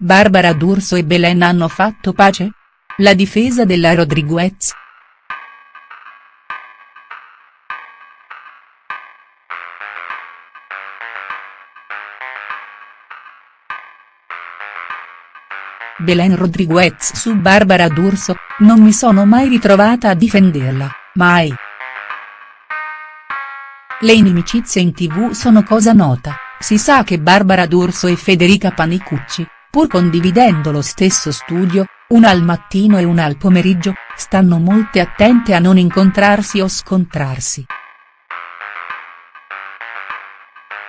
Barbara D'Urso e Belen hanno fatto pace? La difesa della Rodriguez?. Belen Rodriguez su Barbara D'Urso, non mi sono mai ritrovata a difenderla, mai. Le inimicizie in tv sono cosa nota, si sa che Barbara D'Urso e Federica Panicucci, pur condividendo lo stesso studio, una al mattino e una al pomeriggio, stanno molte attente a non incontrarsi o scontrarsi.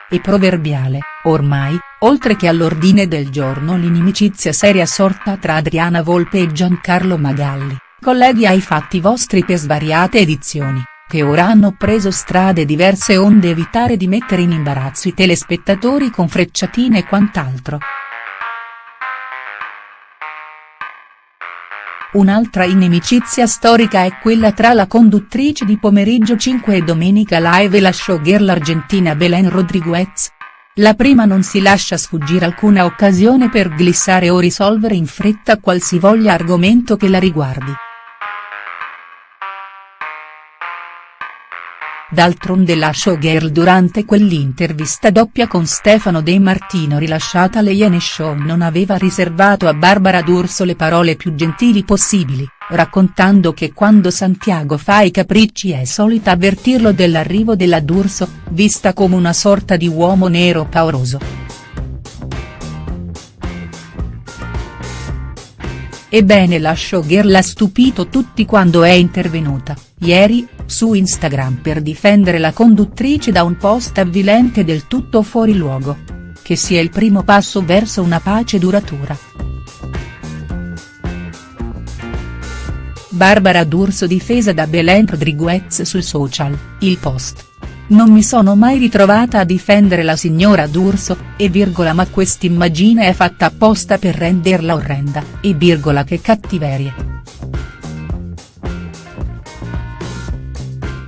È proverbiale, ormai, oltre che all'ordine del giorno l'inimicizia seria sorta tra Adriana Volpe e Giancarlo Magalli, colleghi ai fatti vostri per svariate edizioni che ora hanno preso strade diverse onde evitare di mettere in imbarazzo i telespettatori con frecciatine e quant'altro. Un'altra inimicizia storica è quella tra la conduttrice di Pomeriggio 5 e Domenica Live e la showgirl argentina Belen Rodriguez. La prima non si lascia sfuggire alcuna occasione per glissare o risolvere in fretta qualsivoglia argomento che la riguardi. D'altronde la showgirl durante quell'intervista doppia con Stefano De Martino rilasciata alle Iene Show non aveva riservato a Barbara D'Urso le parole più gentili possibili, raccontando che quando Santiago fa i capricci è solita avvertirlo dell'arrivo della D'Urso, vista come una sorta di uomo nero pauroso. Ebbene la showgirl ha stupito tutti quando è intervenuta, ieri, su Instagram per difendere la conduttrice da un post avvilente del tutto fuori luogo. Che sia il primo passo verso una pace duratura. Barbara D'Urso difesa da Belen Rodriguez sui social, il post. Non mi sono mai ritrovata a difendere la signora D'Urso, e virgola ma quest'immagine è fatta apposta per renderla orrenda, e virgola che cattiverie.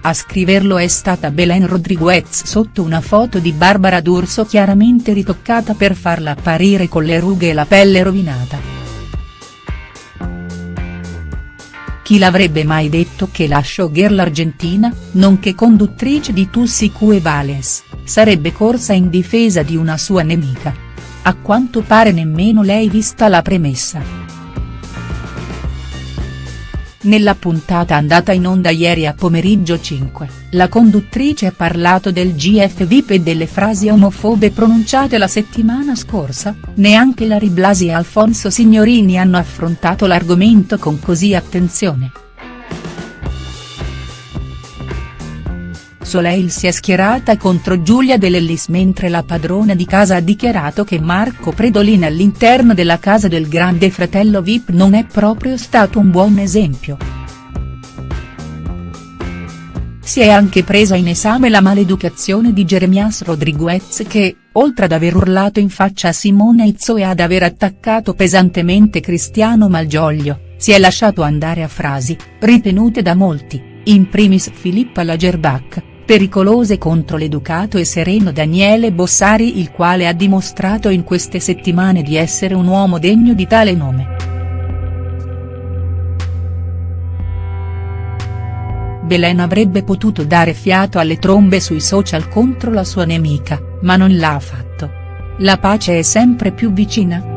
A scriverlo è stata Belen Rodriguez sotto una foto di Barbara D'Urso chiaramente ritoccata per farla apparire con le rughe e la pelle rovinata. Chi l'avrebbe mai detto che la showgirl argentina, nonché conduttrice di Tussi Cue Vales, sarebbe corsa in difesa di una sua nemica. A quanto pare nemmeno lei vista la premessa. Nella puntata andata in onda ieri a pomeriggio 5, la conduttrice ha parlato del GF VIP e delle frasi omofobe pronunciate la settimana scorsa, neanche Larry Blasi e Alfonso Signorini hanno affrontato l'argomento con così attenzione. Soleil si è schierata contro Giulia De Lellis mentre la padrona di casa ha dichiarato che Marco Predolin all'interno della casa del grande fratello Vip non è proprio stato un buon esempio. Si è anche presa in esame la maleducazione di Jeremias Rodriguez che, oltre ad aver urlato in faccia a Simone Izzo e ad aver attaccato pesantemente Cristiano Malgioglio, si è lasciato andare a frasi, ritenute da molti, in primis Filippa Lagerbach, pericolose contro l'educato e sereno Daniele Bossari il quale ha dimostrato in queste settimane di essere un uomo degno di tale nome. Belen avrebbe potuto dare fiato alle trombe sui social contro la sua nemica, ma non l'ha fatto. La pace è sempre più vicina?.